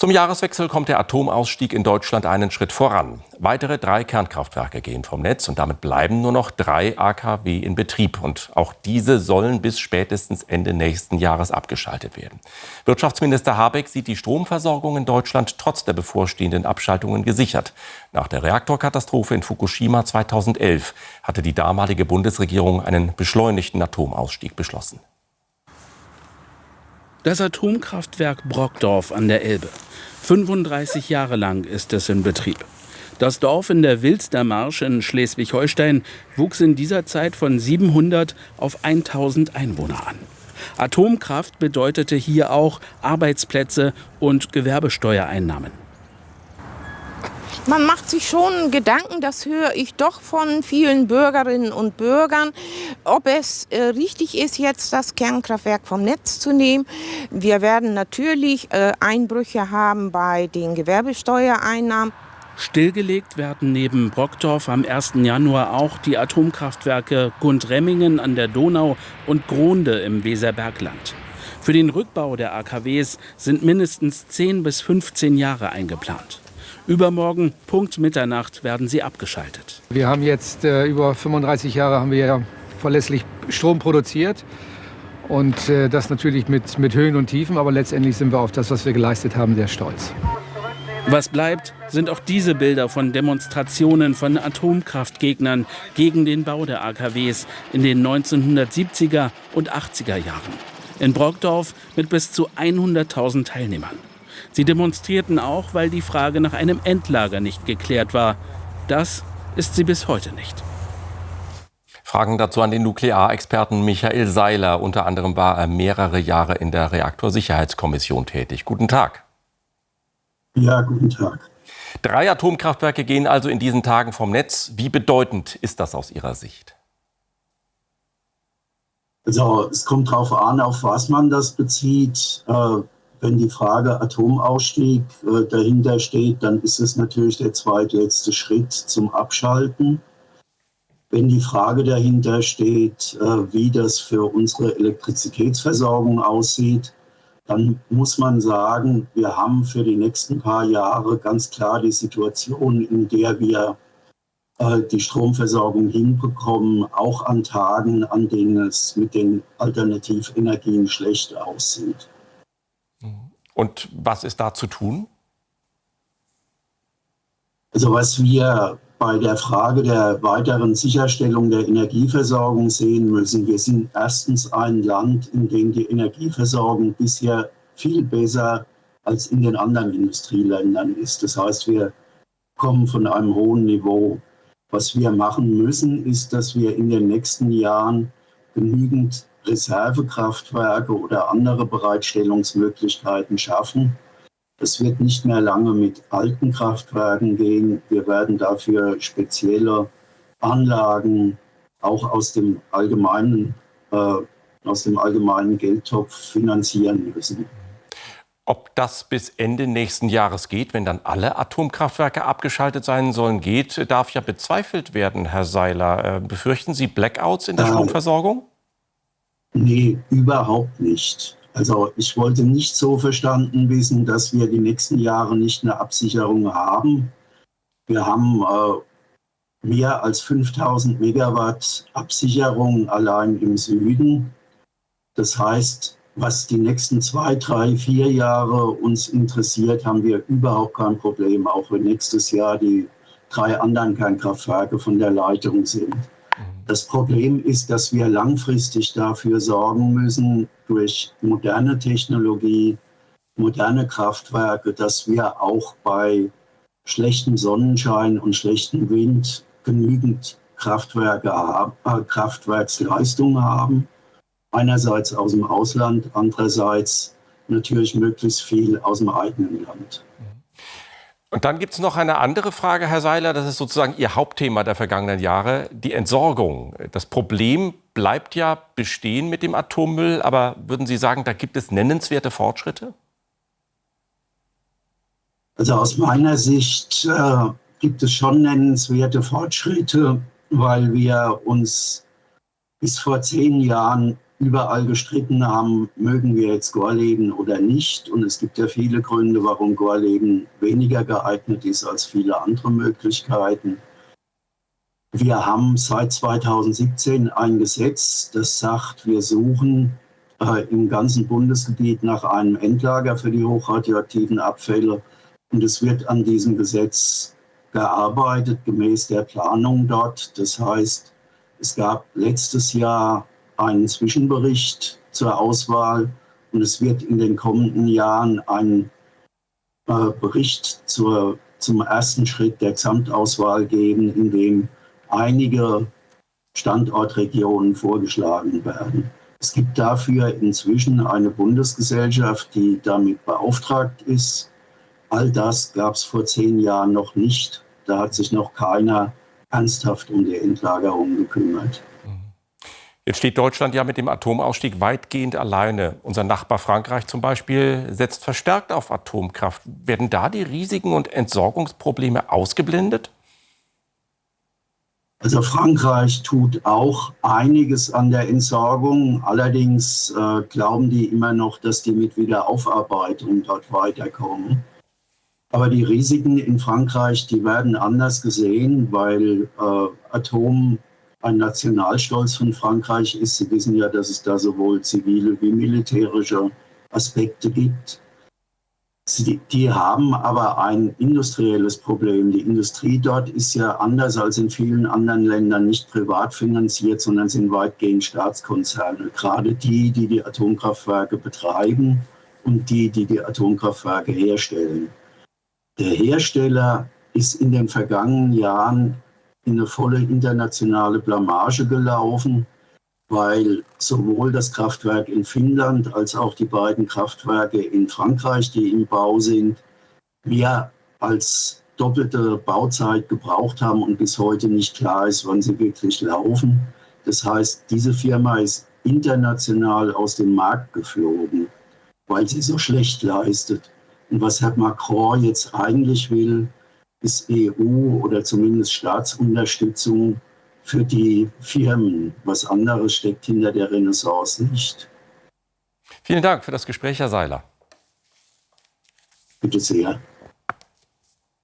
Zum Jahreswechsel kommt der Atomausstieg in Deutschland einen Schritt voran. Weitere drei Kernkraftwerke gehen vom Netz und damit bleiben nur noch drei AKW in Betrieb. Und auch diese sollen bis spätestens Ende nächsten Jahres abgeschaltet werden. Wirtschaftsminister Habeck sieht die Stromversorgung in Deutschland trotz der bevorstehenden Abschaltungen gesichert. Nach der Reaktorkatastrophe in Fukushima 2011 hatte die damalige Bundesregierung einen beschleunigten Atomausstieg beschlossen. Das Atomkraftwerk Brockdorf an der Elbe. 35 Jahre lang ist es in Betrieb. Das Dorf in der Wilstermarsch in Schleswig-Holstein wuchs in dieser Zeit von 700 auf 1000 Einwohner an. Atomkraft bedeutete hier auch Arbeitsplätze und Gewerbesteuereinnahmen man macht sich schon Gedanken, das höre ich doch von vielen Bürgerinnen und Bürgern, ob es äh, richtig ist, jetzt das Kernkraftwerk vom Netz zu nehmen. Wir werden natürlich äh, Einbrüche haben bei den Gewerbesteuereinnahmen. Stillgelegt werden neben Brockdorf am 1. Januar auch die Atomkraftwerke Gundremmingen an der Donau und Gronde im Weserbergland. Für den Rückbau der AKWs sind mindestens 10 bis 15 Jahre eingeplant. Übermorgen, Punkt Mitternacht, werden sie abgeschaltet. Wir haben jetzt äh, über 35 Jahre haben wir ja verlässlich Strom produziert. Und äh, das natürlich mit, mit Höhen und Tiefen, aber letztendlich sind wir auf das, was wir geleistet haben, sehr stolz. Was bleibt, sind auch diese Bilder von Demonstrationen von Atomkraftgegnern gegen den Bau der AKWs in den 1970er und 80er Jahren. In Brockdorf mit bis zu 100.000 Teilnehmern. Sie demonstrierten auch, weil die Frage nach einem Endlager nicht geklärt war. Das ist sie bis heute nicht. Fragen dazu an den Nuklearexperten Michael Seiler. Unter anderem war er mehrere Jahre in der Reaktorsicherheitskommission tätig. Guten Tag. Ja, guten Tag. Drei Atomkraftwerke gehen also in diesen Tagen vom Netz. Wie bedeutend ist das aus Ihrer Sicht? Also es kommt darauf an, auf was man das bezieht. Äh, wenn die Frage Atomausstieg äh, dahinter steht, dann ist es natürlich der zweitletzte Schritt zum Abschalten. Wenn die Frage dahinter steht, äh, wie das für unsere Elektrizitätsversorgung aussieht, dann muss man sagen, wir haben für die nächsten paar Jahre ganz klar die Situation, in der wir äh, die Stromversorgung hinbekommen, auch an Tagen, an denen es mit den Alternativenergien schlecht aussieht. Und was ist da zu tun? Also was wir bei der Frage der weiteren Sicherstellung der Energieversorgung sehen müssen, wir sind erstens ein Land, in dem die Energieversorgung bisher viel besser als in den anderen Industrieländern ist. Das heißt, wir kommen von einem hohen Niveau. Was wir machen müssen, ist, dass wir in den nächsten Jahren genügend Reservekraftwerke oder andere Bereitstellungsmöglichkeiten schaffen. Es wird nicht mehr lange mit alten Kraftwerken gehen. Wir werden dafür spezielle Anlagen auch aus dem allgemeinen, äh, aus dem allgemeinen Geldtopf finanzieren müssen. Ob das bis Ende nächsten Jahres geht, wenn dann alle Atomkraftwerke abgeschaltet sein sollen, geht, darf ja bezweifelt werden, Herr Seiler. Äh, befürchten Sie Blackouts in der äh, Stromversorgung? Nee, überhaupt nicht. Also ich wollte nicht so verstanden wissen, dass wir die nächsten Jahre nicht eine Absicherung haben. Wir haben äh, mehr als 5000 Megawatt Absicherung allein im Süden. Das heißt, was die nächsten zwei, drei, vier Jahre uns interessiert, haben wir überhaupt kein Problem, auch wenn nächstes Jahr die drei anderen Kernkraftwerke von der Leitung sind. Das Problem ist, dass wir langfristig dafür sorgen müssen, durch moderne Technologie, moderne Kraftwerke, dass wir auch bei schlechtem Sonnenschein und schlechtem Wind genügend Kraftwerke, äh, Kraftwerksleistung haben. Einerseits aus dem Ausland, andererseits natürlich möglichst viel aus dem eigenen Land. Und dann gibt es noch eine andere Frage, Herr Seiler, das ist sozusagen Ihr Hauptthema der vergangenen Jahre, die Entsorgung. Das Problem bleibt ja bestehen mit dem Atommüll, aber würden Sie sagen, da gibt es nennenswerte Fortschritte? Also aus meiner Sicht äh, gibt es schon nennenswerte Fortschritte, weil wir uns bis vor zehn Jahren überall gestritten haben, mögen wir jetzt Gorleben oder nicht. Und es gibt ja viele Gründe, warum Gorleben weniger geeignet ist als viele andere Möglichkeiten. Wir haben seit 2017 ein Gesetz, das sagt, wir suchen äh, im ganzen Bundesgebiet nach einem Endlager für die hochradioaktiven Abfälle. Und es wird an diesem Gesetz gearbeitet, gemäß der Planung dort. Das heißt, es gab letztes Jahr einen Zwischenbericht zur Auswahl und es wird in den kommenden Jahren einen äh, Bericht zur, zum ersten Schritt der Gesamtauswahl geben, in dem einige Standortregionen vorgeschlagen werden. Es gibt dafür inzwischen eine Bundesgesellschaft, die damit beauftragt ist. All das gab es vor zehn Jahren noch nicht. Da hat sich noch keiner ernsthaft um die Endlagerung gekümmert. Jetzt steht Deutschland ja mit dem Atomausstieg weitgehend alleine. Unser Nachbar Frankreich zum Beispiel setzt verstärkt auf Atomkraft. Werden da die Risiken und Entsorgungsprobleme ausgeblendet? Also Frankreich tut auch einiges an der Entsorgung. Allerdings äh, glauben die immer noch, dass die mit Wiederaufarbeitung dort weiterkommen. Aber die Risiken in Frankreich, die werden anders gesehen, weil äh, Atom ein Nationalstolz von Frankreich ist. Sie wissen ja, dass es da sowohl zivile wie militärische Aspekte gibt. Sie, die haben aber ein industrielles Problem. Die Industrie dort ist ja anders als in vielen anderen Ländern nicht privat finanziert, sondern sind weitgehend Staatskonzerne. Gerade die, die die Atomkraftwerke betreiben und die, die die Atomkraftwerke herstellen. Der Hersteller ist in den vergangenen Jahren in eine volle internationale Blamage gelaufen, weil sowohl das Kraftwerk in Finnland als auch die beiden Kraftwerke in Frankreich, die im Bau sind, mehr als doppelte Bauzeit gebraucht haben und bis heute nicht klar ist, wann sie wirklich laufen. Das heißt, diese Firma ist international aus dem Markt geflogen, weil sie so schlecht leistet. Und was Herr Macron jetzt eigentlich will, ist EU oder zumindest Staatsunterstützung für die Firmen. Was anderes steckt hinter der Renaissance nicht. Vielen Dank für das Gespräch, Herr Seiler. Bitte sehr.